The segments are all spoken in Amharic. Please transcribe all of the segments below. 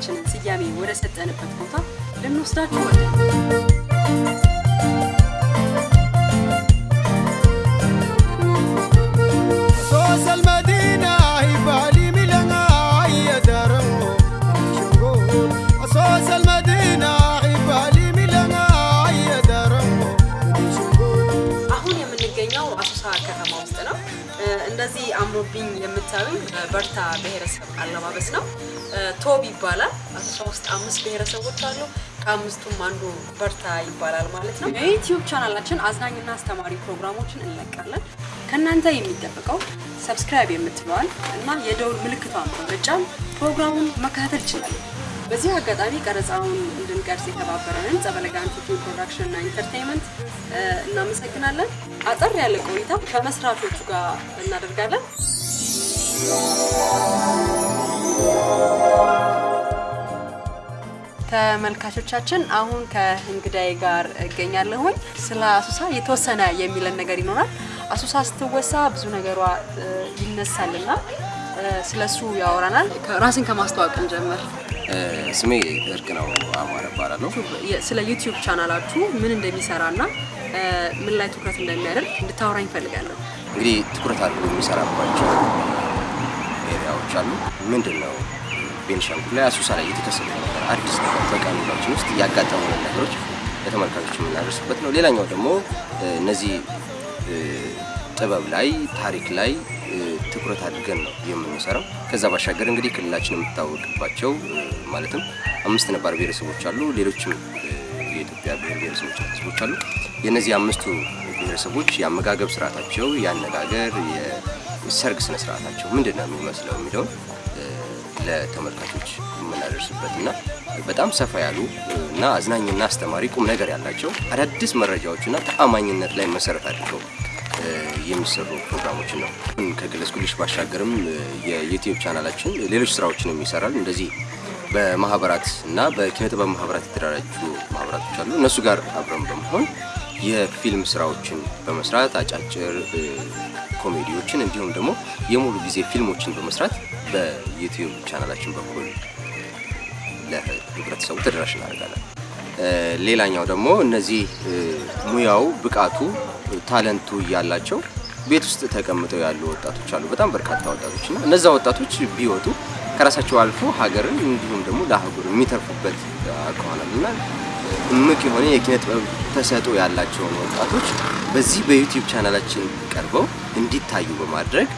የመጽሐፋችንን ስያሜ ወደ ሰጠንበት ቦታ ልንወስዳችሁ ወደን እንደዚህ አምሮብኝ የምታዩኝ በርታ ብሔረሰብ አለባበስ ነው። ቶብ ይባላል። አሶሳ ውስጥ አምስት ብሔረሰቦች አሉ። ከአምስቱም አንዱ በርታ ይባላል ማለት ነው። የዩቲዩብ ቻናላችን አዝናኝና አስተማሪ ፕሮግራሞችን እንለቃለን። ከእናንተ የሚጠበቀው subscribe የምትለዋል እና የደውል ምልክቷን በመጫን ፕሮግራሙን መከታተል ይችላሉ። በዚህ አጋጣሚ ቀረጻውን እንድንቀርጽ የተባበረንን ጸበለጋን ፊልም ፕሮዳክሽን እና ኢንተርቴንመንት እናመሰግናለን። አጠር ያለ ቆይታ ከመስራቾቹ ጋር እናደርጋለን። ተመልካቾቻችን አሁን ከእንግዳዬ ጋር እገኛለሁኝ። ስለ አሶሳ የተወሰነ የሚለን ነገር ይኖራል። አሶሳ ስትወሳ ብዙ ነገሯ ይነሳልና እ፣ ስለሱ ያወራናል። ራስን ከማስተዋወቅ እንጀምር። ስሜ እርቅ ነው አማረ እባላለሁ። ስለ ዩቲዩብ ቻናላችሁ ምን እንደሚሰራና ምን ላይ ትኩረት እንደሚያደርግ እንድታወራኝ እፈልጋለሁ። እንግዲህ ትኩረት አድርጎ የሚሰራባቸው area ዎች አሉ። ምንድን ነው ቤንሻንጉል ላይ አሶሳ ላይ የተከሰተ ነገር አዲስ ነገር በቀን ውሏችን ውስጥ ያጋጠሙንን ነገሮች ለተመልካቾች የምናደርስበት ነው። ሌላኛው ደግሞ እነዚህ ጥበብ ላይ ታሪክ ላይ ትኩረት አድርገን ነው የምንሰራው። ከዛ ባሻገር እንግዲህ ክልላችን የምትታወቅባቸው ማለትም አምስት ነባር ብሔረሰቦች አሉ። ሌሎችም የኢትዮጵያ ብሔር ብሔረሰቦች ህዝቦች አሉ። የእነዚህ አምስቱ ብሔረሰቦች የአመጋገብ ስርዓታቸው፣ የአነጋገር፣ የሰርግ ስነ ስርዓታቸው ምንድን ነው የሚመስለው የሚለውን ለተመልካቾች የምናደርስበት እና በጣም ሰፋ ያሉ እና አዝናኝና አስተማሪ ቁም ነገር ያላቸው አዳዲስ መረጃዎችና ተአማኝነት ላይ መሰረት አድርገው የሚሰሩ ፕሮግራሞችን ነው። ከገለጽኩልሽ ባሻገርም የዩቲዩብ ቻናላችን ሌሎች ስራዎችንም ይሰራል። እንደዚህ በማህበራት እና በኪነ ጥበብ ማህበራት የተደራጁ ማህበራቶች አሉ። እነሱ ጋር አብረን በመሆን የፊልም ስራዎችን በመስራት አጫጭር ኮሜዲዎችን እንዲሁም ደግሞ የሙሉ ጊዜ ፊልሞችን በመስራት በዩቲዩብ ቻናላችን በኩል ለህብረተሰቡ ተደራሽ እናደርጋለን። ሌላኛው ደግሞ እነዚህ ሙያው ብቃቱ talent ኡ እያላቸው ቤት ውስጥ ተቀምጠው ያሉ ወጣቶች አሉ። በጣም በርካታ ወጣቶች እና እነዛ ወጣቶች ቢወጡ ከራሳቸው አልፎ ሀገርን እንዲሁም ደግሞ ለአህጉር የሚተርፉበት አኳኋናል እና እምቅ የሆነ የኪነ ጥበብ ተሰጥኦ ያላቸውን ወጣቶች በዚህ በዩቲዩብ ቻናላችን ቀርበው እንዲታዩ በማድረግ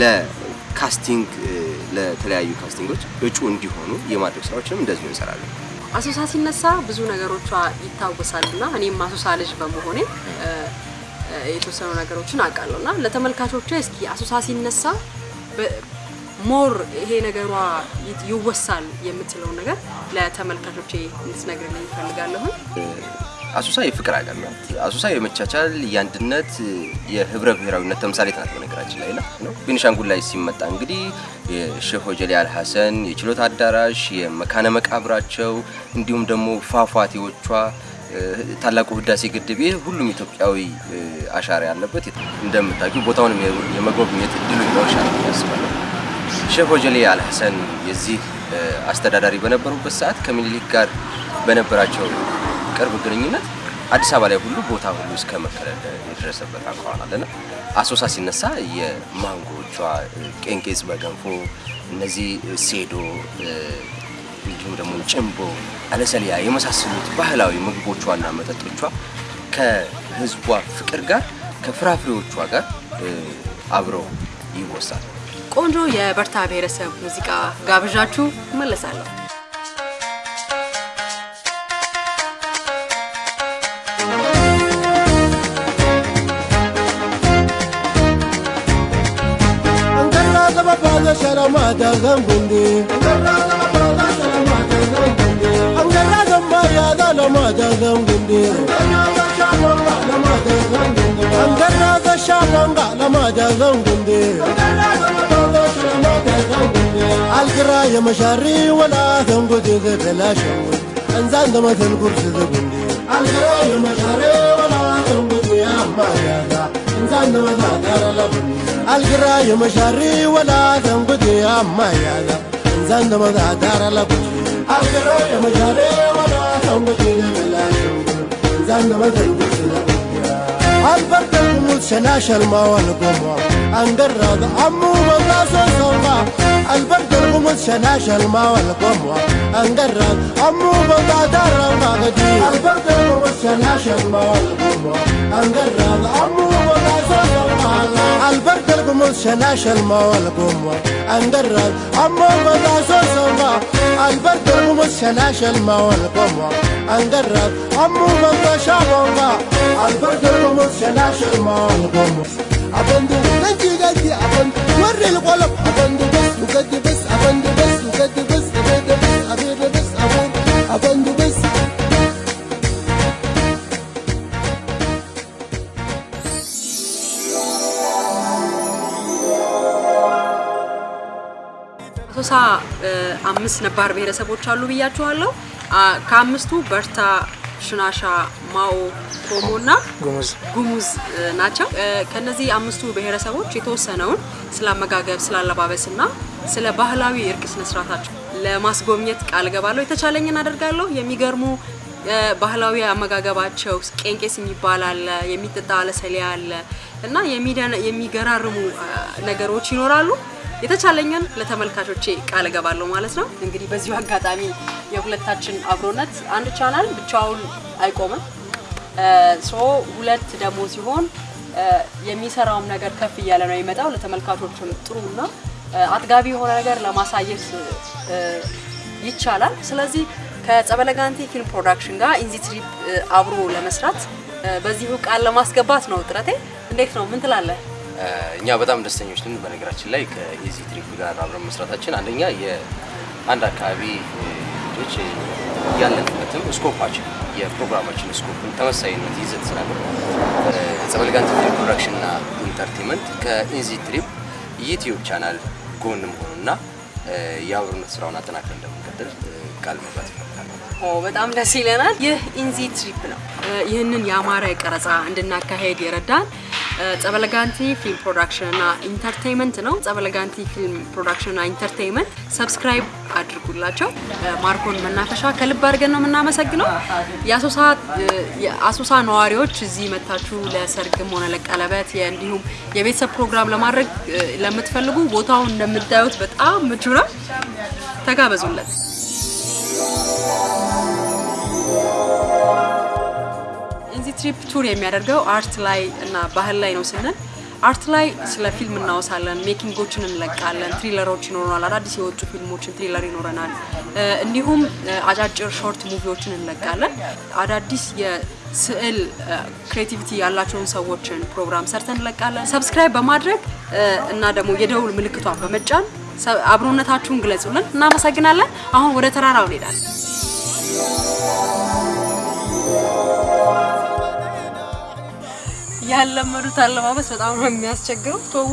ለ casting ለተለያዩ casting ኦች እጩ እንዲሆኑ የማድረግ ስራዎችንም እንደዚሁ እንሰራለን። አሶሳ ሲነሳ ብዙ ነገሮቿ ይታወሳል እና እኔም አሶሳ ልጅ በመሆኔ የተወሰኑ ነገሮችን አውቃለሁ እና ለተመልካቾቿ እስኪ አሶሳ ሲነሳ more ይሄ ነገሯ ይወሳል የምትለውን ነገር ለተመልካቾቼ እንድትነግርልኝ እፈልጋለሁ። አሶሳ የፍቅር ሀገር ናት። አሶሳ የመቻቻል የአንድነት፣ የህብረ ብሔራዊነት ተምሳሌት ናት። በነገራችን ላይ ነው። ቤኒሻንጉል ላይ ሲመጣ እንግዲህ የሼህ ሆጀሌ አልሐሰን የችሎት አዳራሽ፣ የመካነ መቃብራቸው እንዲሁም ደግሞ ፏፏቴዎቿ፣ ታላቁ ህዳሴ ግድብ ይህ ሁሉም ኢትዮጵያዊ አሻራ ያለበት እንደምታውቂው ቦታውንም የመጎብኘት እድሉ ይኖርሻል ብዬ አስባለሁ። ሼህ ሆጀሌ አልሐሰን የዚህ አስተዳዳሪ በነበሩበት ሰዓት ከምኒልክ ጋር በነበራቸው ቅርብ ግንኙነት አዲስ አበባ ላይ ሁሉ ቦታ ሁሉ እስከ መከለል የደረሰበት አኳኋን አለና አሶሳ ሲነሳ የማንጎቿ እ፣ ቄንቄጽ በገንፎ እነዚህ ሴዶ እንዲሁም ደግሞ ጭንቦ፣ አለሰሊያ የመሳሰሉት ባህላዊ ምግቦቿና መጠጦቿ ከህዝቧ ፍቅር ጋር ከፍራፍሬዎቿ ጋር አብረው ይወሳል። ቆንጆ የበርታ ብሔረሰብ ሙዚቃ ጋብዣችሁ እመለሳለሁ። ga sharama da zangundi Angara ga maya da lama da zangundi Angara ga sharanga lama da zangundi القرا يا مشاري ولا تنقد ذا بلا شوي انزان دمت القرص ذا بندي القرا يا مشاري ولا تنقد يا مايا دان مزادر القراي مشاري ولا تنقدي أما يا ذا دار مزادر لب القراي مشاري ولا تنقدي بالله زند مزادر البرد الموت شناش الماء والقمر انقرض عمو مدرسة صوبة البرد الموت شناش الماء والقمر انقرض عمو مدرسة البرد الموت شناش الماء والقمر انقرض عمو تقمص شلاش المول قوموا انقرب عمو قضا سوسوما البر تقمص شلاش المول قوموا انقرب عمو قضا شابوما البر تقمص شلاش المول قوموا أبندو قدي قدي أبندو وري القلب. أبندو بس وقدي እ፣ አምስት ነባር ብሔረሰቦች አሉ ብያችኋለሁ። ከአምስቱ በርታ፣ ሽናሻ፣ ማኦ፣ ኮሞ እና ጉሙዝ ናቸው። ከነዚህ አምስቱ ብሔረሰቦች የተወሰነውን ስለ አመጋገብ፣ ስለ አለባበስ እና ስለ ባህላዊ የእርቅ ስነስርዓታቸው ለማስጎብኘት ቃል ገባለሁ። የተቻለኝን አደርጋለሁ። የሚገርሙ ባህላዊ አመጋገባቸው ቄንቄስ የሚባል አለ፣ የሚጠጣ አለሰሊያ አለ እና የሚገራርሙ ነገሮች ይኖራሉ። የተቻለኝን ለተመልካቾቼ ቃል እገባለሁ ማለት ነው። እንግዲህ በዚሁ አጋጣሚ የሁለታችን አብሮነት አንድ ቻናል ብቻውን አይቆምም። so ሁለት ደግሞ ሲሆን የሚሰራውም ነገር ከፍ እያለ ነው የሚመጣው። ለተመልካቾችም ጥሩ እና እ፣ አጥጋቢ የሆነ ነገር ለማሳየት ይቻላል። ስለዚህ ከጸበለጋንቲ ፊልም ፕሮዳክሽን ጋር ኢንዚ አብሮ ለመስራት በዚሁ ቃል ለማስገባት ነው ጥረቴ። እንዴት ነው? ምን ትላለህ? እኛ በጣም ደስተኞች ነን። በነገራችን ላይ ከኢዚ ትሪፕ ጋር አብረን መስራታችን አንደኛ የአንድ አካባቢ ልጆች ያለንበትም scope ኣችን የፕሮግራማችን scope ን ተመሳሳይነት ይዘት ስላለ ጸበልጋንቲ ፊልም ፕሮዳክሽን እና ኢንተርቴንመንት ከኢዚ ትሪፕ ዩቲዩብ ቻናል ጎን መሆኑና የአብሮነት ስራውን አጠናክረን እንደምንቀጥል ቃል መግባት ይፈልጋል። ኦ በጣም ደስ ይለናል። ይህ ኢንዚ ትሪፕ ነው። ይህንን የአማረ ቀረጻ እንድናካሄድ የረዳን ጸበለጋንቲ ፊልም ፕሮዳክሽን እና ኢንተርቴይንመንት ነው። ጸበለጋንቲ ፊልም ፕሮዳክሽን እና ኢንተርቴይንመንት subscribe አድርጉላቸው። ማርኮን መናፈሻ ከልብ አድርገን ነው የምናመሰግነው። የአሶሳ ነዋሪዎች እዚህ መጥታችሁ ለሰርግም ሆነ ለቀለበት እንዲሁም የቤተሰብ ፕሮግራም ለማድረግ ለምትፈልጉ ቦታውን እንደምታዩት በጣም ምቹ ነው። ተጋበዙለት። ትሪፕ ቱር የሚያደርገው art ላይ እና ባህል ላይ ነው ስንል art ላይ ስለ ፊልም እናወሳለን፣ making ኦችን እንለቃለን፣ trailer ኦች ይኖረናል፣ አዳዲስ የወጡ ፊልሞችን trailer ይኖረናል። እንዲሁም አጫጭር short movie ዎችን እንለቃለን። አዳዲስ የስዕል creativity ያላቸውን ሰዎችን ፕሮግራም ሰርተን እንለቃለን። subscribe በማድረግ እና ደግሞ የደውል ምልክቷን በመጫን አብሮነታችሁን ግለጹልን። እናመሰግናለን። አሁን ወደ ተራራው እንሄዳለን። ያለመዱት አለባበስ በጣም ነው የሚያስቸግረው። ቶቡ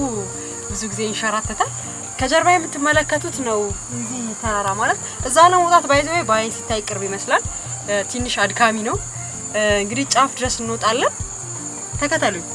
ብዙ ጊዜ ይንሸራተታል። ከጀርባ የምትመለከቱት ነው እዚህ ተራራ ማለት እዛ ለመውጣት ባይዘው በአይን ሲታይ ቅርብ ይመስላል። ትንሽ አድካሚ ነው። እንግዲህ ጫፍ ድረስ እንወጣለን። ተከተሉኝ።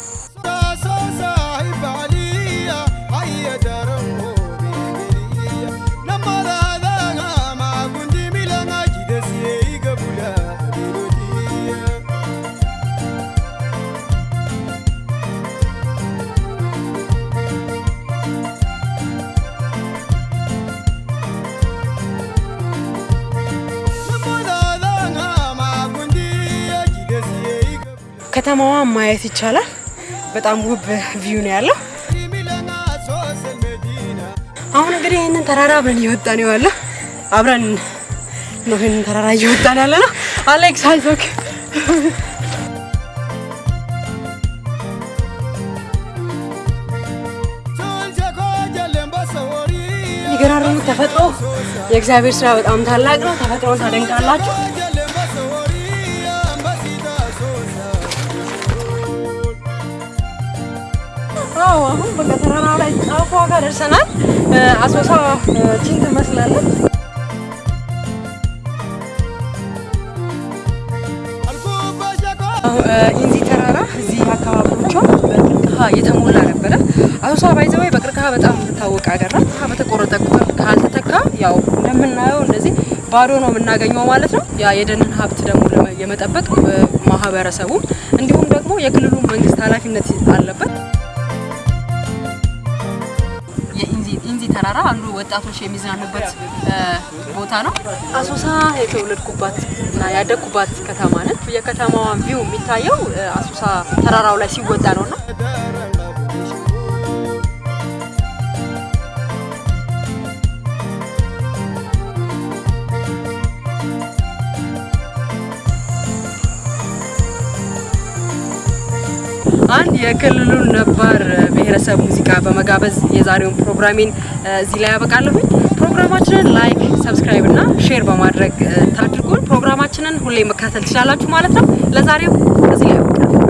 ከተማዋን ማየት ይቻላል። በጣም ውብ ቪው ነው ያለው። አሁን እንግዲህ ይህንን ተራራ አብረን እየወጣን ነው ያለው። አብረን ነው ይህንን ተራራ እየወጣን ያለ ነው። አሌክስ አይዞክ። የሚገራርሙ ተፈጥሮ የእግዚአብሔር ስራ በጣም ታላቅ ነው። ተፈጥሮን ታደንቃላችሁ። አዎ አሁን በቃ ተራራ ላይ ጫፏ ጋር ደርሰናል። አሶሳ ይቺን ትመስላለች። ኢንዚ ተራራ እዚህ አካባቢዎቿ በቅርቅሃ የተሞላ ነበረ። አሶሳ by the way በቅርቅሃ በጣም የምትታወቅ ሀገር ናት። በተቆረጠ ቁጥር ካልተተካ ያው እንደምናየው እንደዚህ ባዶ ነው የምናገኘው ማለት ነው። ያ የደንን ሀብት ደግሞ የመጠበቅ ማህበረሰቡ እንዲሁም ደግሞ የክልሉ መንግስት ኃላፊነት አለበት። ተራራ አንዱ ወጣቶች የሚዝናኑበት ቦታ ነው። አሶሳ የተወለድኩባት እና ያደግኩባት ከተማ ነች። የከተማዋ ቪው የሚታየው አሶሳ ተራራው ላይ ሲወጣ ነው አንድ የክልሉን ነባር ብሔረሰብ ሙዚቃ በመጋበዝ የዛሬውን ፕሮግራሜን እዚህ ላይ ያበቃለሁኝ። ፕሮግራማችንን like፣ subscribe እና share በማድረግ ታድርጉን። ፕሮግራማችንን ሁሌ መከታተል ትችላላችሁ ማለት ነው። ለዛሬው እዚህ ላይ ያበቃል።